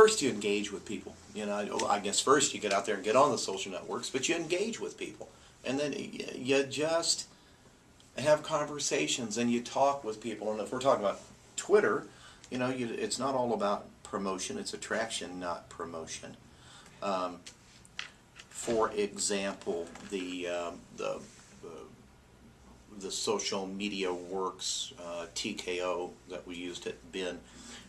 first you engage with people. You know, I- guess first you get out there and get on the social networks, but you engage with people. And then you just have conversations and you talk with people. And if we're talking about Twitter, you know, you, it's not all about promotion, it's attraction, not promotion. Um, for example, the, um, the, the social media works uh, TKO that we used at BIN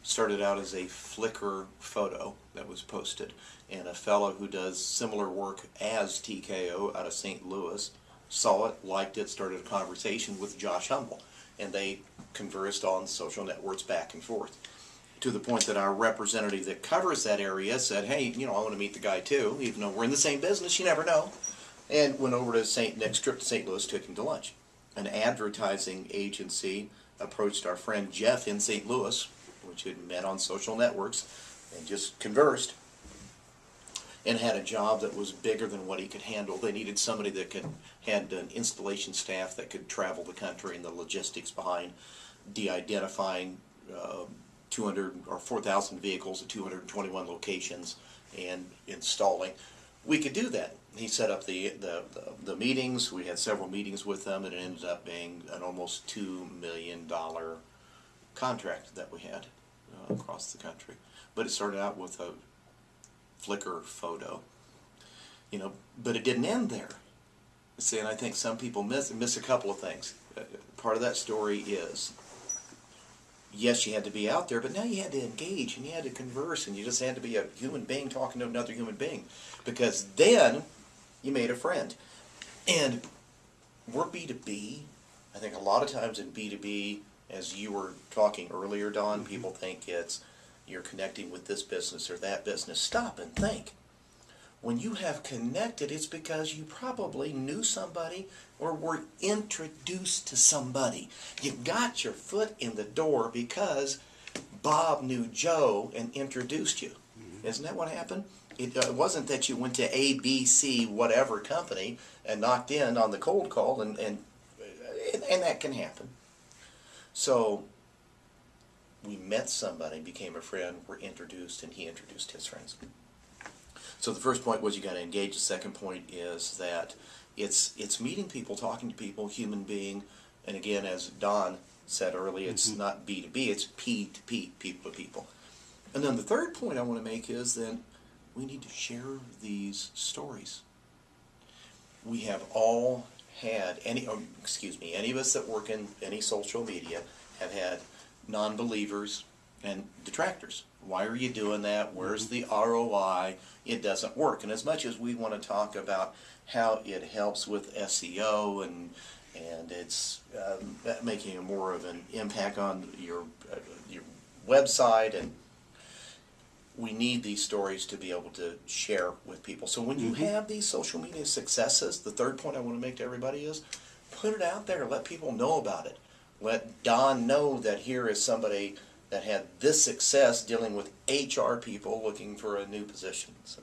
started out as a Flickr photo that was posted, and a fellow who does similar work as TKO out of St. Louis saw it, liked it, started a conversation with Josh Humble, and they conversed on social networks back and forth. To the point that our representative that covers that area said, "Hey, you know, I want to meet the guy too, even though we're in the same business. You never know." And went over to St. next trip to St. Louis, took him to lunch. An advertising agency approached our friend Jeff in St. Louis, which had met on social networks, and just conversed and had a job that was bigger than what he could handle. They needed somebody that could had an installation staff that could travel the country and the logistics behind de-identifying uh, 200 or 4,000 vehicles at 221 locations and installing. We could do that. He set up the, the, the, the meetings. We had several meetings with them, and it ended up being an almost two million dollar contract that we had uh, across the country. But it started out with a Flickr photo, you know, but it didn't end there. See, and I think some people miss miss a couple of things. Uh, Part of that story is, yes, you had to be out there, but now you had to engage and you had to converse, and you just had to be a human being talking to another human being, because then you made a friend. And we're B two B. I think a lot of times in B two B, as you were talking earlier, Don, people think it's you're connecting with this business or that business. Stop and think. When you have connected, it's because you probably knew somebody or were introduced to somebody. You got your foot in the door because Bob knew Joe and introduced you. Isn't that what happened? It uh, wasn't that you went to ABC whatever company and knocked in on the cold call, and and and that can happen. So we met somebody, became a friend, were introduced, and he introduced his friends. So the first point was you got to engage. The second point is that it's it's meeting people, talking to people, human being, and again, as Don said earlier, it's mm-hmm. not B to B, it's P to P, people to people. And then the third point I want to make is that we need to share these stories. We have all had any, oh, excuse me, any of us that work in any social media have had non-believers and detractors. Why are you doing that? Where's the ROI? It doesn't work. And as much as we want to talk about how it helps with SEO and and it's um, making more of an impact on your uh, your website and we need these stories to be able to share with people. So when you mm-hmm. have these social media successes, the third point I want to make to everybody is put it out there, let people know about it. Let Don know that here is somebody that had this success dealing with HR people looking for a new position. So